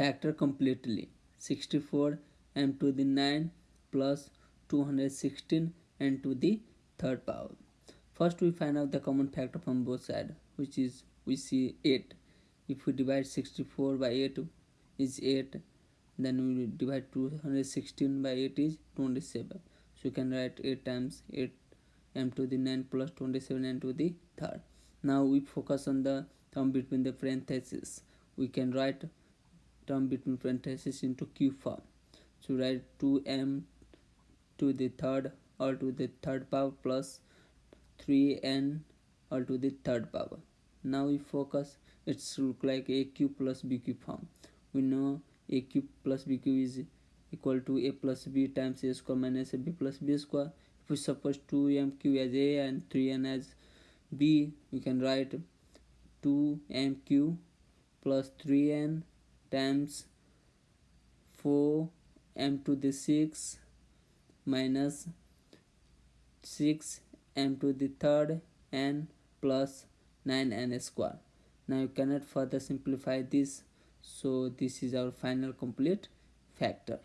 factor completely. 64 m to the 9 plus 216 n to the third power. First we find out the common factor from both sides which is we see 8 if we divide 64 by 8 is 8 then we divide 216 by 8 is 27 so you can write 8 times 8 m to the 9 plus 27 n to the third. Now we focus on the term between the parentheses. We can write term between parentheses into cube form. So write 2m to the third or to the third power plus 3n or to the third power. Now we focus. It's look like a cube plus b cube form. We know a cube plus b cube is equal to a plus b times a square minus a b plus b square. If we suppose 2mq as a and 3n as b we can write 2mq plus 3n times 4m to the 6 minus 6 m to the third n plus 9n square. Now you cannot further simplify this so this is our final complete factor